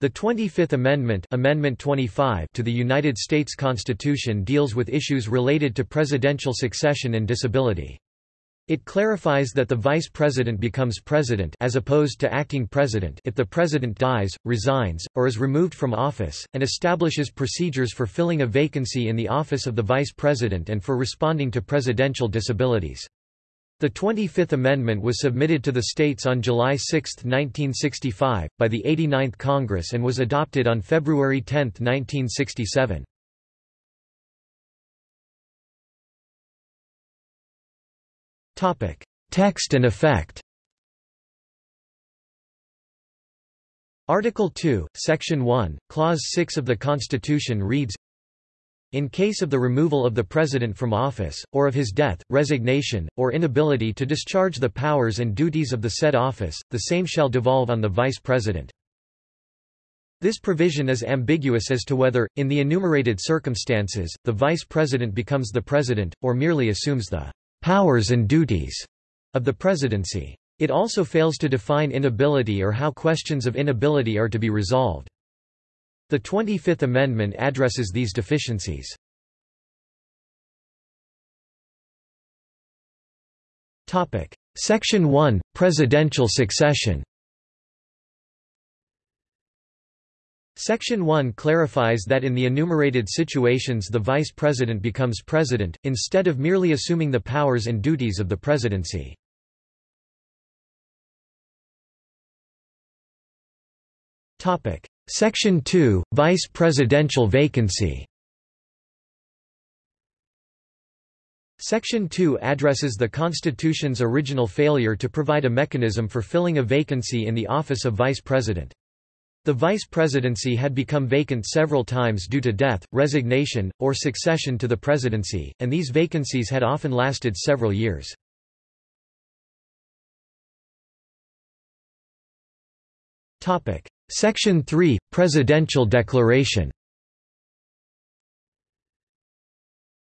The 25th Amendment, Amendment 25 to the United States Constitution deals with issues related to presidential succession and disability. It clarifies that the vice president becomes president as opposed to acting president if the president dies, resigns, or is removed from office, and establishes procedures for filling a vacancy in the office of the vice president and for responding to presidential disabilities. The 25th Amendment was submitted to the states on July 6, 1965, by the 89th Congress and was adopted on February 10, 1967. Text and effect Article 2, Section 1, Clause 6 of the Constitution reads, in case of the removal of the President from office, or of his death, resignation, or inability to discharge the powers and duties of the said office, the same shall devolve on the Vice President. This provision is ambiguous as to whether, in the enumerated circumstances, the Vice President becomes the President, or merely assumes the powers and duties of the presidency. It also fails to define inability or how questions of inability are to be resolved. The 25th Amendment addresses these deficiencies. Topic. Section 1 – Presidential succession Section 1 clarifies that in the enumerated situations the vice president becomes president, instead of merely assuming the powers and duties of the presidency. Section 2 – Vice presidential vacancy Section 2 addresses the Constitution's original failure to provide a mechanism for filling a vacancy in the office of vice president. The vice presidency had become vacant several times due to death, resignation, or succession to the presidency, and these vacancies had often lasted several years. Section 3 – Presidential Declaration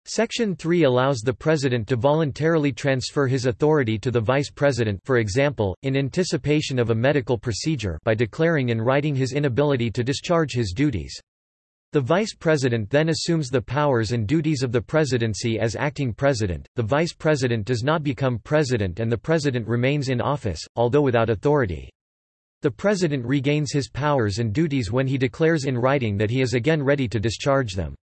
Section 3 allows the President to voluntarily transfer his authority to the Vice President for example, in anticipation of a medical procedure by declaring in writing his inability to discharge his duties. The Vice President then assumes the powers and duties of the Presidency as acting President, the Vice President does not become President and the President remains in office, although without authority. The President regains his powers and duties when he declares in writing that he is again ready to discharge them.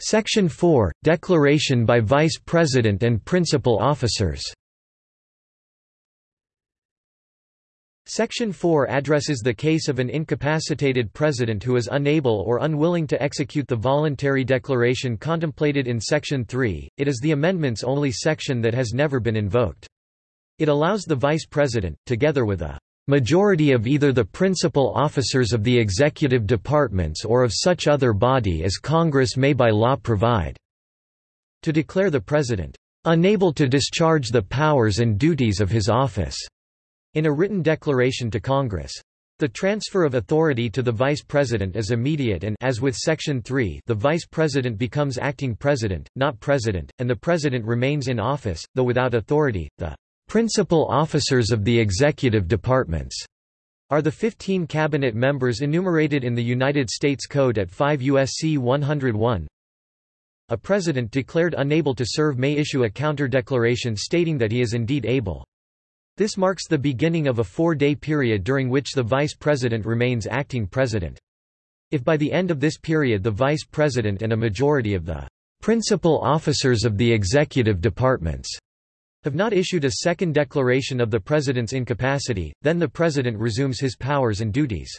Section 4 – Declaration by Vice President and Principal Officers Section 4 addresses the case of an incapacitated president who is unable or unwilling to execute the voluntary declaration contemplated in Section 3. It is the amendment's only section that has never been invoked. It allows the vice president, together with a majority of either the principal officers of the executive departments or of such other body as Congress may by law provide, to declare the president unable to discharge the powers and duties of his office in a written declaration to Congress. The transfer of authority to the Vice President is immediate and as with Section 3 the Vice President becomes acting President, not President, and the President remains in office, though without authority. The principal officers of the executive departments are the 15 cabinet members enumerated in the United States Code at 5 U.S.C. 101. A president declared unable to serve may issue a counter-declaration stating that he is indeed able. This marks the beginning of a four-day period during which the vice president remains acting president. If by the end of this period the vice president and a majority of the principal officers of the executive departments have not issued a second declaration of the president's incapacity, then the president resumes his powers and duties.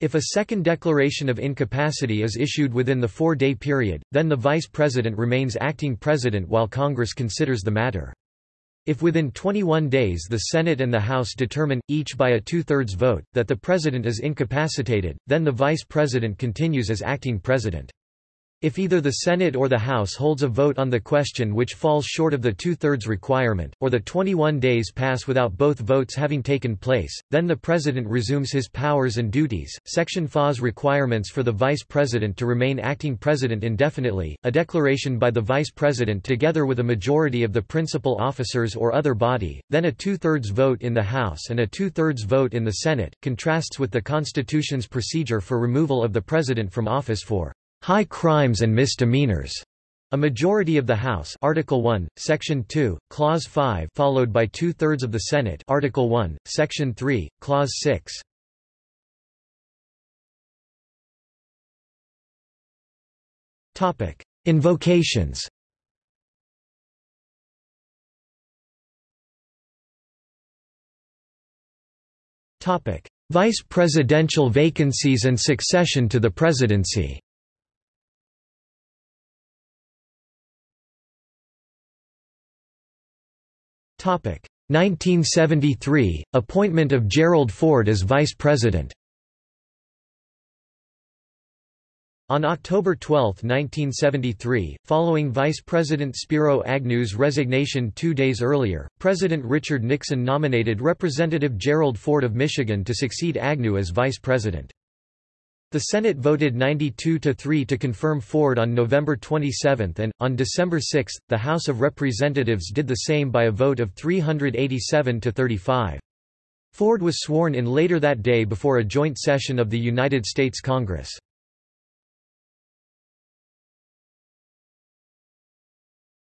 If a second declaration of incapacity is issued within the four-day period, then the vice president remains acting president while Congress considers the matter. If within 21 days the Senate and the House determine, each by a two-thirds vote, that the President is incapacitated, then the Vice President continues as acting President. If either the Senate or the House holds a vote on the question which falls short of the two-thirds requirement, or the 21 days pass without both votes having taken place, then the President resumes his powers and duties. Section FA's requirements for the Vice President to remain acting President indefinitely, a declaration by the Vice President together with a majority of the principal officers or other body, then a two-thirds vote in the House and a two-thirds vote in the Senate, contrasts with the Constitution's procedure for removal of the President from office for high crimes and misdemeanors. A majority of the House Article 1, Section 2, Clause 5 followed by two-thirds of the Senate Article 1, Section 3, Clause 6. Topic: Invocations. Vice presidential vacancies and succession to the presidency. 1973 Appointment of Gerald Ford as Vice President. On October 12, 1973, following Vice President Spiro Agnew's resignation two days earlier, President Richard Nixon nominated Representative Gerald Ford of Michigan to succeed Agnew as Vice President. The Senate voted 92 to 3 to confirm Ford on November 27 and, on December 6, the House of Representatives did the same by a vote of 387 to 35. Ford was sworn in later that day before a joint session of the United States Congress.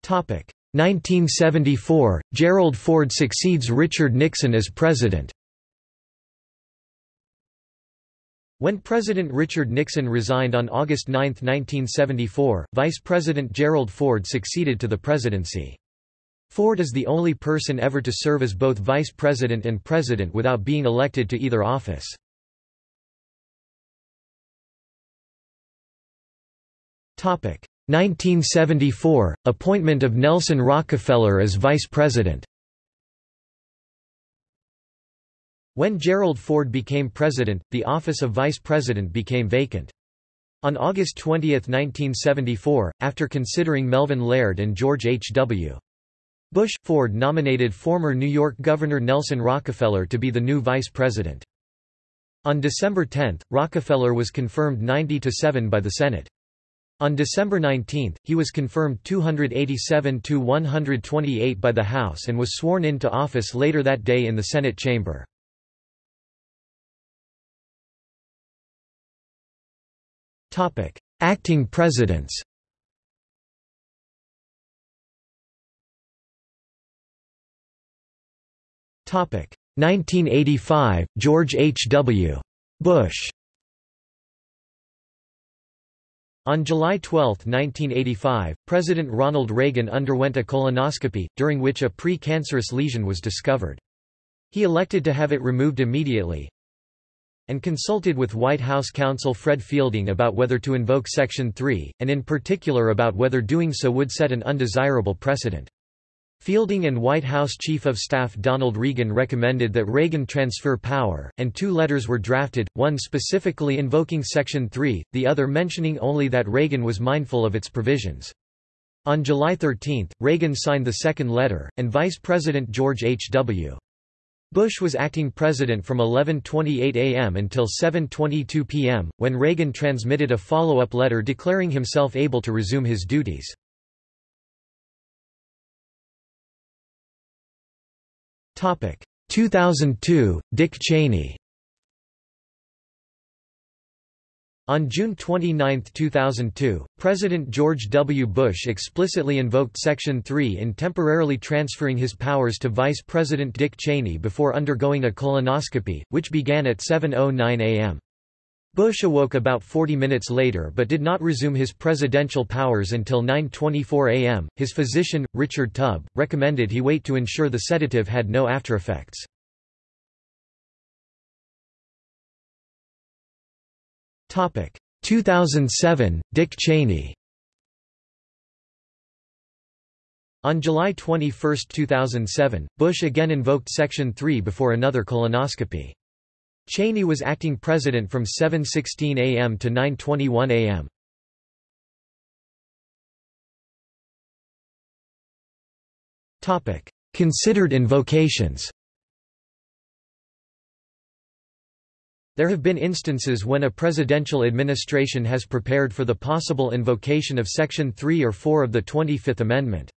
Topic 1974 Gerald Ford succeeds Richard Nixon as president. When President Richard Nixon resigned on August 9, 1974, Vice President Gerald Ford succeeded to the presidency. Ford is the only person ever to serve as both vice president and president without being elected to either office. Topic 1974 Appointment of Nelson Rockefeller as vice president. When Gerald Ford became president, the office of vice president became vacant. On August 20, 1974, after considering Melvin Laird and George H. W. Bush, Ford nominated former New York Governor Nelson Rockefeller to be the new vice president. On December 10, Rockefeller was confirmed 90-7 by the Senate. On December 19, he was confirmed 287-128 by the House and was sworn into office later that day in the Senate chamber. Acting presidents Topic 1985 George H. W. Bush On July 12, 1985, President Ronald Reagan underwent a colonoscopy, during which a pre-cancerous lesion was discovered. He elected to have it removed immediately, and consulted with White House counsel Fred Fielding about whether to invoke Section 3, and in particular about whether doing so would set an undesirable precedent. Fielding and White House Chief of Staff Donald Regan recommended that Reagan transfer power, and two letters were drafted, one specifically invoking Section 3, the other mentioning only that Reagan was mindful of its provisions. On July 13, Reagan signed the second letter, and Vice President George H. Bush was acting president from 11.28 am until 7.22 pm, when Reagan transmitted a follow-up letter declaring himself able to resume his duties. Topic 2002 Dick Cheney On June 29, 2002, President George W. Bush explicitly invoked Section 3 in temporarily transferring his powers to Vice President Dick Cheney before undergoing a colonoscopy, which began at 7.09 am. Bush awoke about 40 minutes later but did not resume his presidential powers until 9.24 am. His physician, Richard Tubb, recommended he wait to ensure the sedative had no aftereffects. 2007, Dick Cheney On July 21, 2007, Bush again invoked Section 3 before another colonoscopy. Cheney was acting president from 7.16 a.m. to 9.21 a.m. Considered invocations There have been instances when a presidential administration has prepared for the possible invocation of Section 3 or 4 of the 25th Amendment.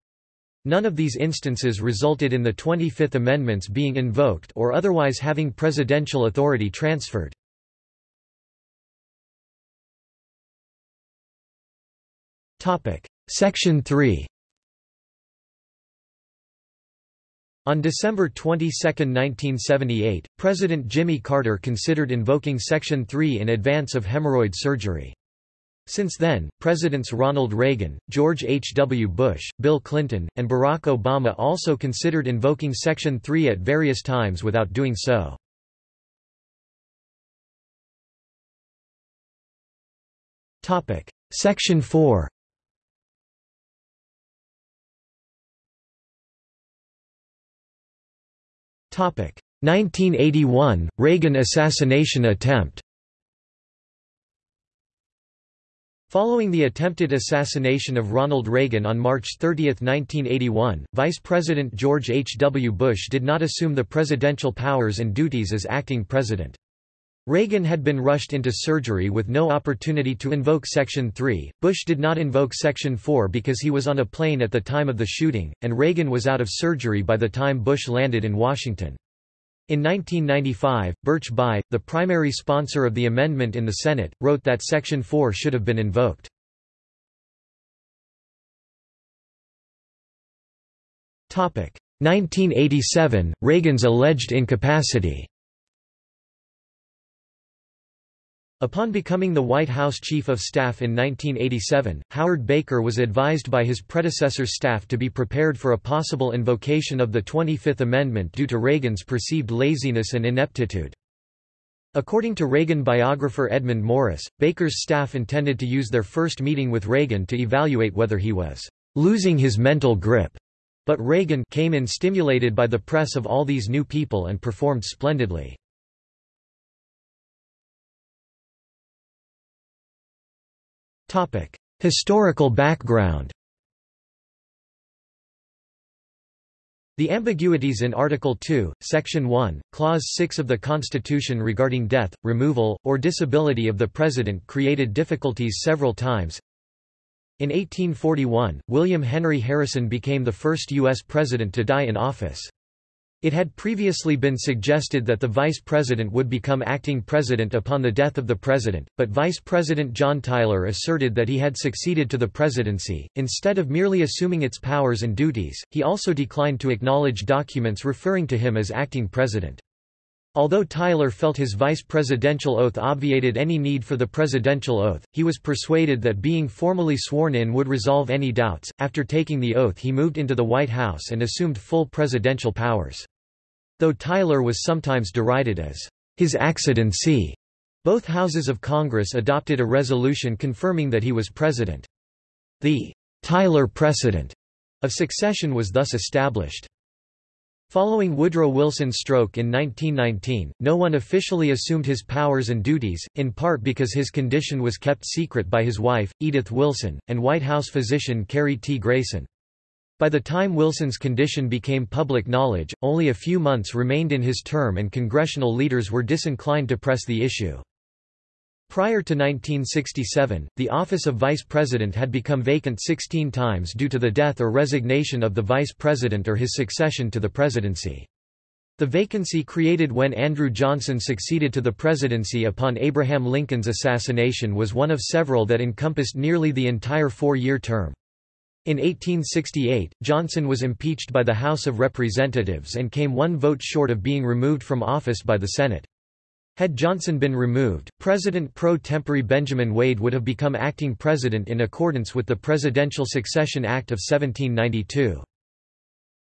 None of these instances resulted in the 25th Amendments being invoked or otherwise having presidential authority transferred. Section 3 On December 22, 1978, President Jimmy Carter considered invoking Section 3 in advance of hemorrhoid surgery. Since then, Presidents Ronald Reagan, George H. W. Bush, Bill Clinton, and Barack Obama also considered invoking Section 3 at various times without doing so. Section 4 1981 Reagan assassination attempt. Following the attempted assassination of Ronald Reagan on March 30, 1981, Vice President George H. W. Bush did not assume the presidential powers and duties as acting president. Reagan had been rushed into surgery with no opportunity to invoke Section 3. Bush did not invoke Section 4 because he was on a plane at the time of the shooting, and Reagan was out of surgery by the time Bush landed in Washington. In 1995, Birch Bayh, the primary sponsor of the amendment in the Senate, wrote that Section 4 should have been invoked. Topic: 1987 Reagan's alleged incapacity. Upon becoming the White House Chief of Staff in 1987, Howard Baker was advised by his predecessor's staff to be prepared for a possible invocation of the 25th Amendment due to Reagan's perceived laziness and ineptitude. According to Reagan biographer Edmund Morris, Baker's staff intended to use their first meeting with Reagan to evaluate whether he was losing his mental grip. But Reagan came in stimulated by the press of all these new people and performed splendidly. Historical background The ambiguities in Article 2, Section 1, Clause 6 of the Constitution regarding death, removal, or disability of the President created difficulties several times. In 1841, William Henry Harrison became the first U.S. President to die in office. It had previously been suggested that the vice president would become acting president upon the death of the president, but Vice President John Tyler asserted that he had succeeded to the presidency. Instead of merely assuming its powers and duties, he also declined to acknowledge documents referring to him as acting president. Although Tyler felt his vice presidential oath obviated any need for the presidential oath, he was persuaded that being formally sworn in would resolve any doubts. After taking the oath, he moved into the White House and assumed full presidential powers. Though Tyler was sometimes derided as his accidency, both houses of Congress adopted a resolution confirming that he was president. The Tyler precedent of succession was thus established. Following Woodrow Wilson's stroke in 1919, no one officially assumed his powers and duties, in part because his condition was kept secret by his wife, Edith Wilson, and White House physician Cary T. Grayson. By the time Wilson's condition became public knowledge, only a few months remained in his term and congressional leaders were disinclined to press the issue. Prior to 1967, the office of vice president had become vacant 16 times due to the death or resignation of the vice president or his succession to the presidency. The vacancy created when Andrew Johnson succeeded to the presidency upon Abraham Lincoln's assassination was one of several that encompassed nearly the entire four-year term. In 1868, Johnson was impeached by the House of Representatives and came one vote short of being removed from office by the Senate. Had Johnson been removed, President pro tempore Benjamin Wade would have become acting president in accordance with the Presidential Succession Act of 1792.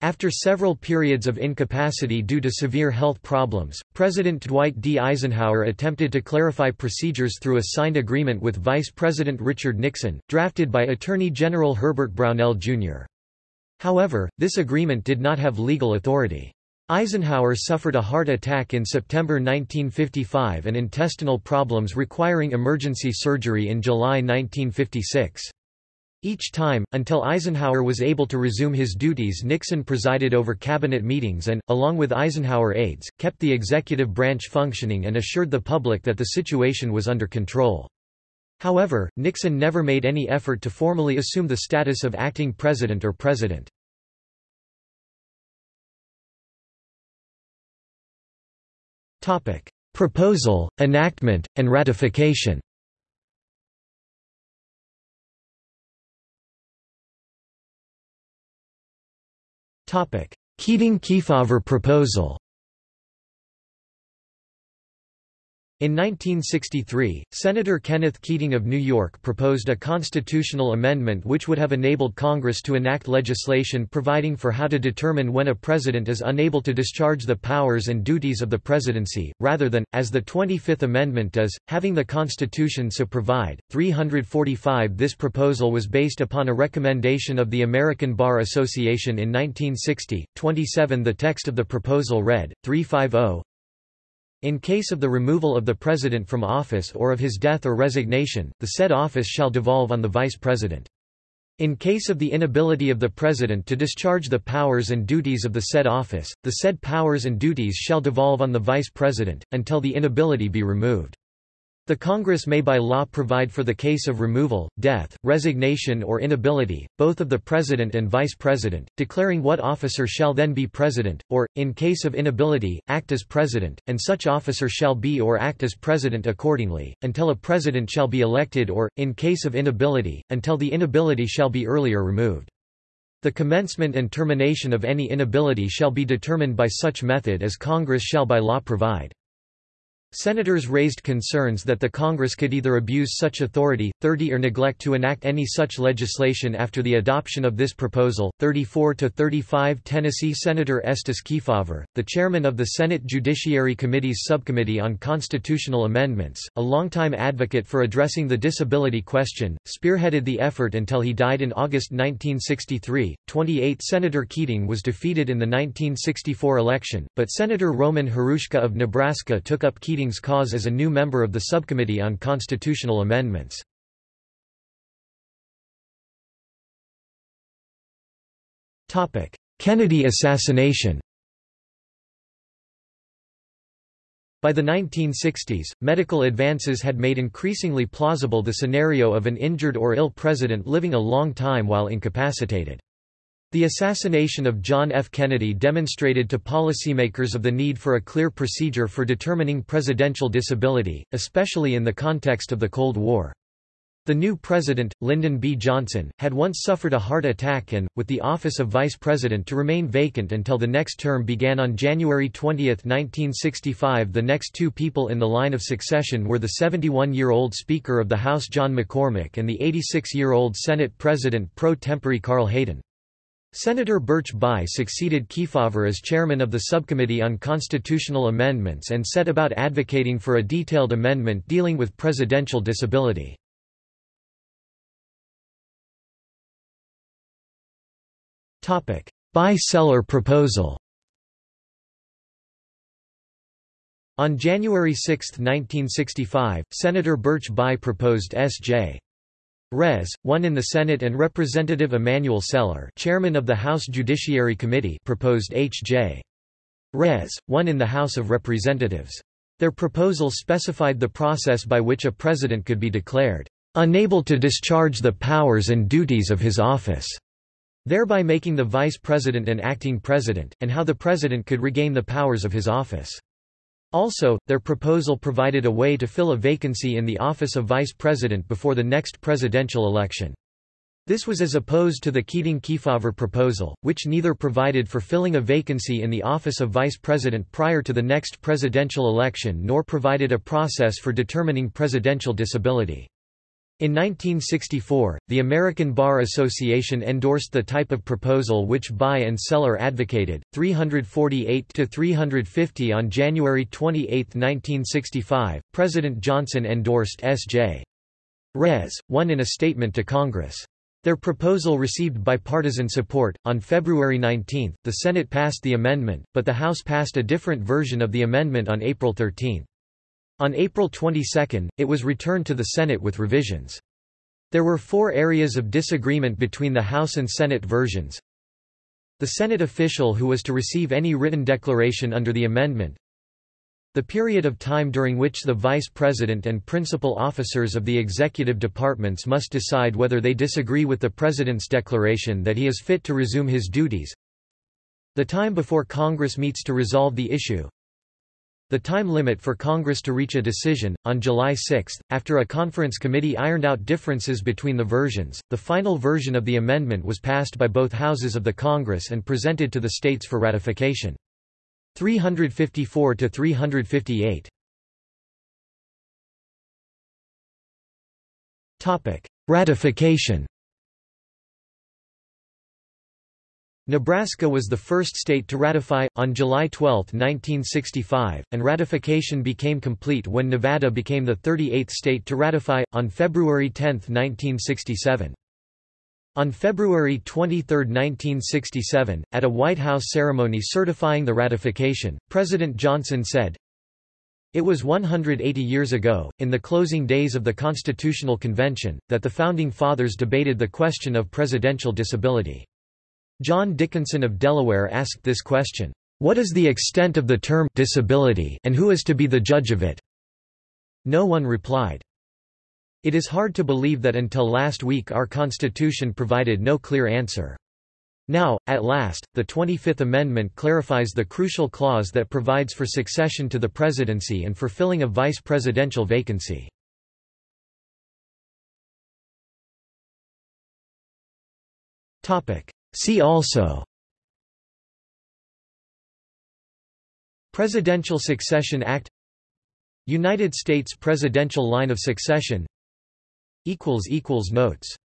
After several periods of incapacity due to severe health problems, President Dwight D. Eisenhower attempted to clarify procedures through a signed agreement with Vice President Richard Nixon, drafted by Attorney General Herbert Brownell, Jr. However, this agreement did not have legal authority. Eisenhower suffered a heart attack in September 1955 and intestinal problems requiring emergency surgery in July 1956. Each time, until Eisenhower was able to resume his duties Nixon presided over cabinet meetings and, along with Eisenhower aides, kept the executive branch functioning and assured the public that the situation was under control. However, Nixon never made any effort to formally assume the status of acting president or president. Proposal, enactment, and ratification Keating-Kefauver proposal In 1963, Senator Kenneth Keating of New York proposed a constitutional amendment which would have enabled Congress to enact legislation providing for how to determine when a president is unable to discharge the powers and duties of the presidency, rather than, as the 25th Amendment does, having the Constitution so provide. 345 This proposal was based upon a recommendation of the American Bar Association in 1960. 27 The text of the proposal read, 350 in case of the removal of the President from office or of his death or resignation, the said office shall devolve on the Vice President. In case of the inability of the President to discharge the powers and duties of the said office, the said powers and duties shall devolve on the Vice President, until the inability be removed. The Congress may by law provide for the case of removal, death, resignation or inability, both of the President and Vice President, declaring what officer shall then be President, or, in case of inability, act as President, and such officer shall be or act as President accordingly, until a President shall be elected or, in case of inability, until the inability shall be earlier removed. The commencement and termination of any inability shall be determined by such method as Congress shall by law provide. Senators raised concerns that the Congress could either abuse such authority, 30 or neglect to enact any such legislation after the adoption of this proposal. 34 to 35 Tennessee Senator Estes Kefauver, the chairman of the Senate Judiciary Committee's Subcommittee on Constitutional Amendments, a longtime advocate for addressing the disability question, spearheaded the effort until he died in August 1963. 28 Senator Keating was defeated in the 1964 election, but Senator Roman Hruska of Nebraska took up Keating Keating's cause as a new member of the Subcommittee on Constitutional Amendments. Kennedy assassination By the 1960s, medical advances had made increasingly plausible the scenario of an injured or ill president living a long time while incapacitated. The assassination of John F. Kennedy demonstrated to policymakers of the need for a clear procedure for determining presidential disability, especially in the context of the Cold War. The new president, Lyndon B. Johnson, had once suffered a heart attack and, with the office of vice president to remain vacant until the next term began on January 20, 1965 the next two people in the line of succession were the 71-year-old Speaker of the House John McCormack and the 86-year-old Senate President pro tempore Carl Hayden. Senator Birch Bayh succeeded Kefauver as chairman of the Subcommittee on Constitutional Amendments and set about advocating for a detailed amendment dealing with presidential disability. Bayh-Celler proposal On January 6, 1965, Senator Birch Bayh proposed S.J. Res. 1 in the Senate and Representative Emanuel Celler chairman of the House Judiciary Committee proposed H.J. Res. 1 in the House of Representatives. Their proposal specified the process by which a president could be declared unable to discharge the powers and duties of his office, thereby making the vice president an acting president, and how the president could regain the powers of his office. Also, their proposal provided a way to fill a vacancy in the office of vice president before the next presidential election. This was as opposed to the Keating-Kefauver proposal, which neither provided for filling a vacancy in the office of vice president prior to the next presidential election nor provided a process for determining presidential disability. In 1964, the American Bar Association endorsed the type of proposal which Bayh and Celler advocated. 348 to 350 on January 28, 1965, President Johnson endorsed S.J. Res. 1 in a statement to Congress. Their proposal received bipartisan support. On February 19, the Senate passed the amendment, but the House passed a different version of the amendment on April 13. On April 22, it was returned to the Senate with revisions. There were four areas of disagreement between the House and Senate versions. The Senate official who was to receive any written declaration under the amendment, the period of time during which the Vice President and principal officers of the executive departments must decide whether they disagree with the President's declaration that he is fit to resume his duties. The time before Congress meets to resolve the issue. The time limit for Congress to reach a decision. On July 6, after a conference committee ironed out differences between the versions, the final version of the amendment was passed by both houses of the Congress and presented to the states for ratification. 354 to 358. Topic: Ratification. Nebraska was the first state to ratify, on July 12, 1965, and ratification became complete when Nevada became the 38th state to ratify, on February 10, 1967. On February 23, 1967, at a White House ceremony certifying the ratification, President Johnson said, It was 180 years ago, in the closing days of the Constitutional Convention, that the Founding Fathers debated the question of presidential disability. John Dickinson of Delaware asked this question, "'What is the extent of the term disability and who is to be the judge of it?' No one replied. It is hard to believe that until last week our Constitution provided no clear answer. Now, at last, the 25th Amendment clarifies the crucial clause that provides for succession to the presidency and for filling a vice presidential vacancy. See also Presidential Succession Act United States presidential line of succession Notes